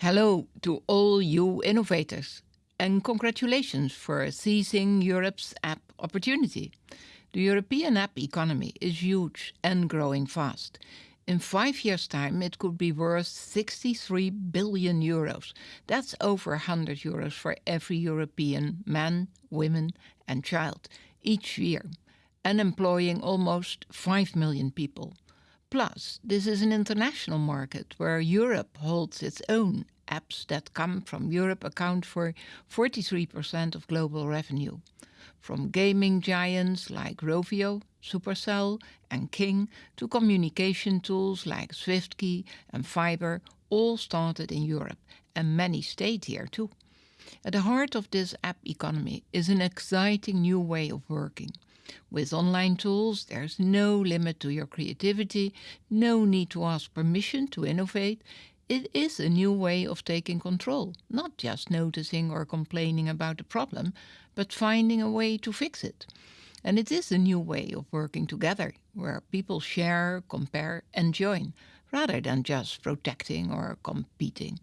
Hello to all you innovators and congratulations for seizing Europe's app opportunity. The European app economy is huge and growing fast. In five years' time, it could be worth 63 billion euros. That's over 100 euros for every European man, woman, and child each year, and employing almost 5 million people. Plus, this is an international market where Europe holds its own. Apps that come from Europe account for 43% of global revenue. From gaming giants like Rovio, Supercell and King to communication tools like SwiftKey and Viber, all started in Europe and many stayed here too. At the heart of this app economy is an exciting new way of working. With online tools, there's no limit to your creativity, no need to ask permission to innovate. It is a new way of taking control, not just noticing or complaining about a problem, but finding a way to fix it. And it is a new way of working together, where people share, compare, and join, rather than just protecting or competing.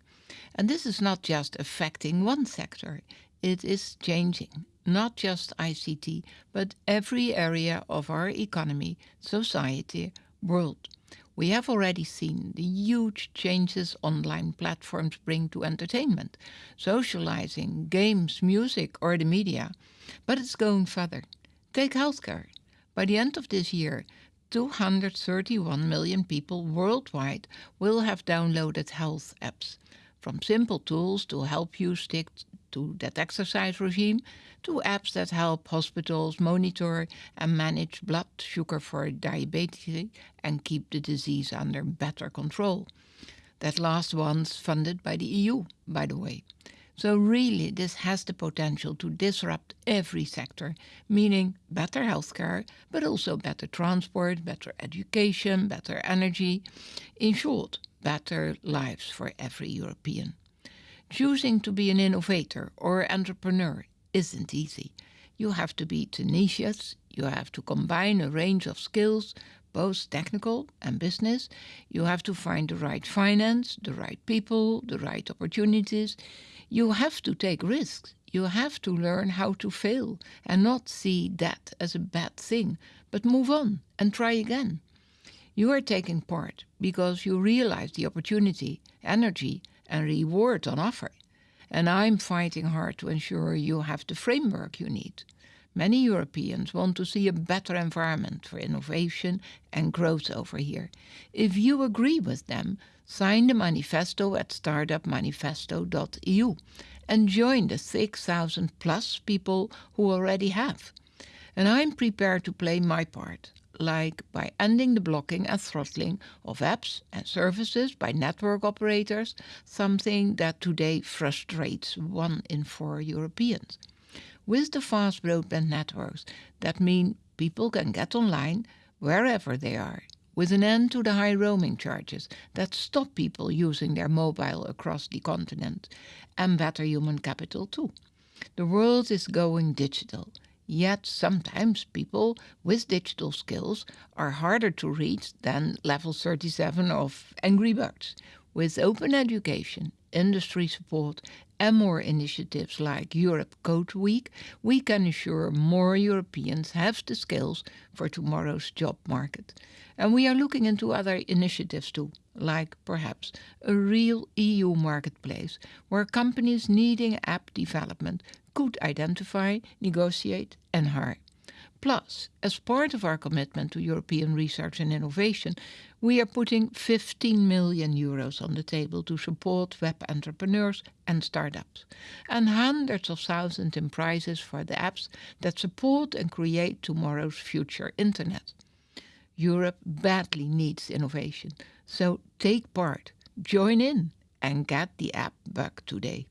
And this is not just affecting one sector, it is changing not just ICT, but every area of our economy, society, world. We have already seen the huge changes online platforms bring to entertainment, socializing, games, music, or the media. But it's going further. Take healthcare. By the end of this year, 231 million people worldwide will have downloaded health apps, from simple tools to help you stick to that exercise regime to apps that help hospitals monitor and manage blood sugar for diabetes and keep the disease under better control. That last one's funded by the EU, by the way. So really this has the potential to disrupt every sector, meaning better healthcare, but also better transport, better education, better energy. In short, better lives for every European. Choosing to be an innovator or entrepreneur isn't easy. You have to be tenacious, you have to combine a range of skills, both technical and business. You have to find the right finance, the right people, the right opportunities. You have to take risks. You have to learn how to fail and not see that as a bad thing, but move on and try again. You are taking part because you realize the opportunity, energy, and reward on offer. And I'm fighting hard to ensure you have the framework you need. Many Europeans want to see a better environment for innovation and growth over here. If you agree with them, sign the manifesto at startupmanifesto.eu and join the 6,000 plus people who already have. And I'm prepared to play my part like by ending the blocking and throttling of apps and services by network operators, something that today frustrates one in four Europeans. With the fast broadband networks that mean people can get online wherever they are, with an end to the high roaming charges that stop people using their mobile across the continent, and better human capital too. The world is going digital Yet sometimes people with digital skills are harder to reach than level 37 of Angry Birds. With open education, industry support and more initiatives like Europe Code Week, we can ensure more Europeans have the skills for tomorrow's job market. And we are looking into other initiatives too, like perhaps a real EU marketplace where companies needing app development could identify, negotiate and hire. Plus, as part of our commitment to European research and innovation, we are putting 15 million euros on the table to support web entrepreneurs and startups, and hundreds of thousands in prizes for the apps that support and create tomorrow's future internet. Europe badly needs innovation, so take part, join in, and get the app bug today.